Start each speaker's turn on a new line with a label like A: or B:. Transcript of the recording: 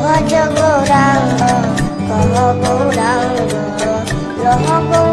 A: Ojo go rango, go down, go go.